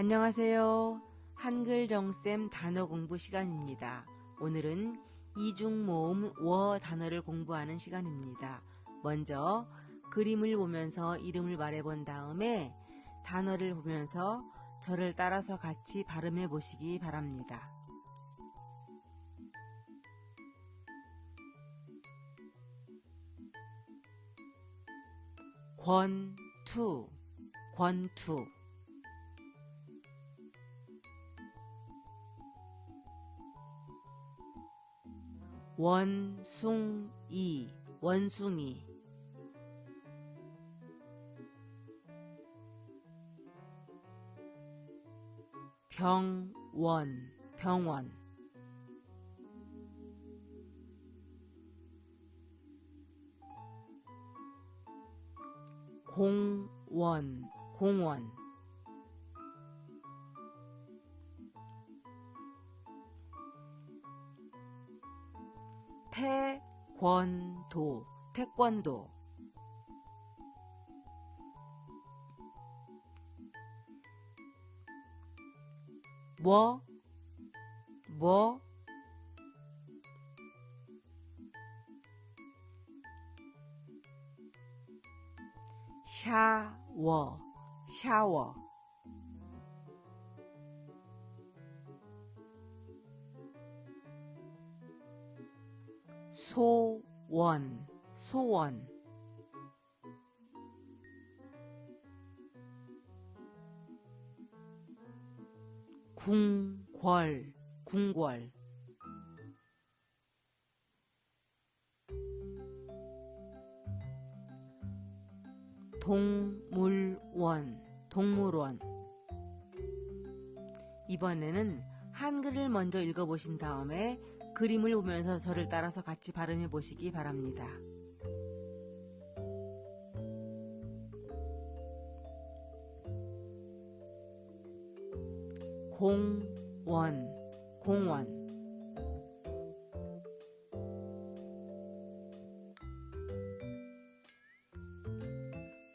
안녕하세요. 한글 정쌤 단어 공부 시간입니다. 오늘은 이중 모음 워 단어를 공부하는 시간입니다. 먼저 그림을 보면서 이름을 말해본 다음에 단어를 보면서 저를 따라서 같이 발음해 보시기 바랍니다. 권투 권투 원숭이 원숭이. 병원 병원. 공원 공원 태권도 태권도 뭐, 뭐, 샤워, 샤워. 소원, 소원. 궁궐, 궁궐. 동물원, 동물원. 이번에는 한글을 먼저 읽어보신 다음에 그림을 보면서 저를 따라서 같이 발음해 보시기 바랍니다. 공원, 공원.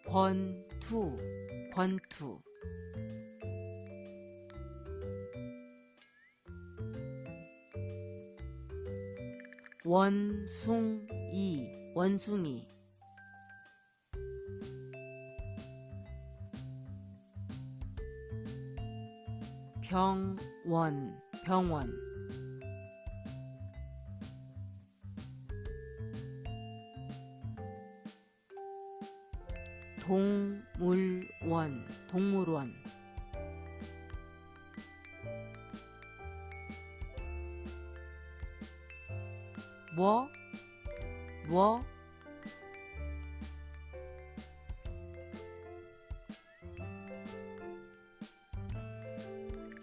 권투, 권투. 원숭이, 원숭이. 병원, 병원. 동물원, 동물원. 뭐, 뭐,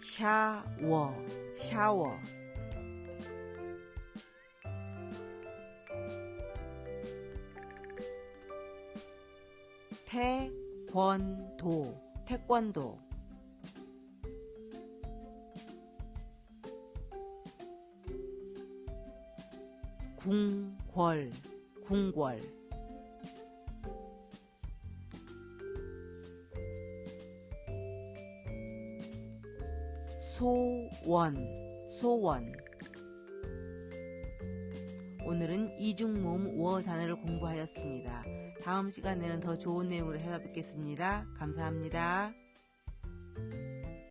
샤워, 샤워. 태권도, 태권도. 궁궐, 궁궐. 소원, 소원. 오늘은 이중모음 워 단어를 공부하였습니다. 다음 시간에는 더 좋은 내용으로 찾아뵙겠습니다. 감사합니다.